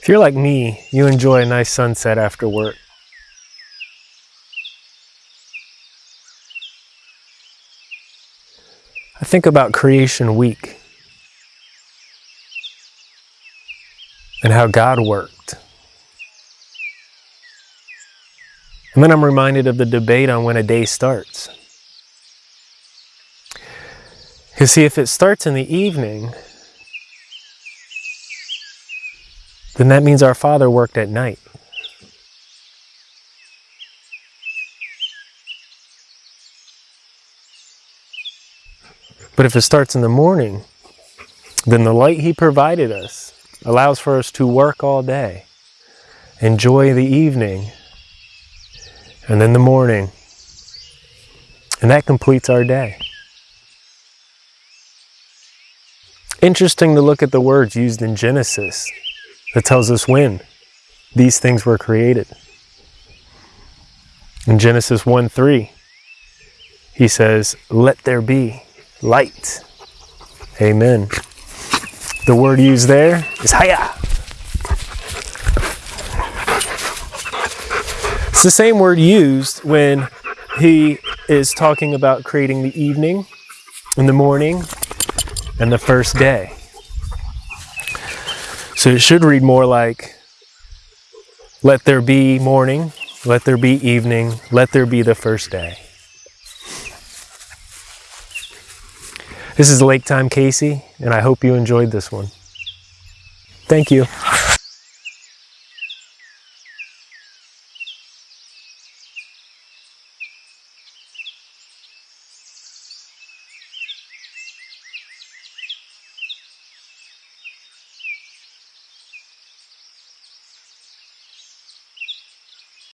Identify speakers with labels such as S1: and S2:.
S1: If you're like me, you enjoy a nice sunset after work. I think about creation week and how God worked. And then I'm reminded of the debate on when a day starts. You see, if it starts in the evening, then that means our Father worked at night. But if it starts in the morning, then the light He provided us allows for us to work all day, enjoy the evening, and then the morning. And that completes our day. Interesting to look at the words used in Genesis that tells us when these things were created. In Genesis 1 3, he says, Let there be light. Amen. The word used there is haya. It's the same word used when he is talking about creating the evening and the morning and the first day. So it should read more like, let there be morning, let there be evening, let there be the first day. This is Lake Time Casey, and I hope you enjoyed this one. Thank you.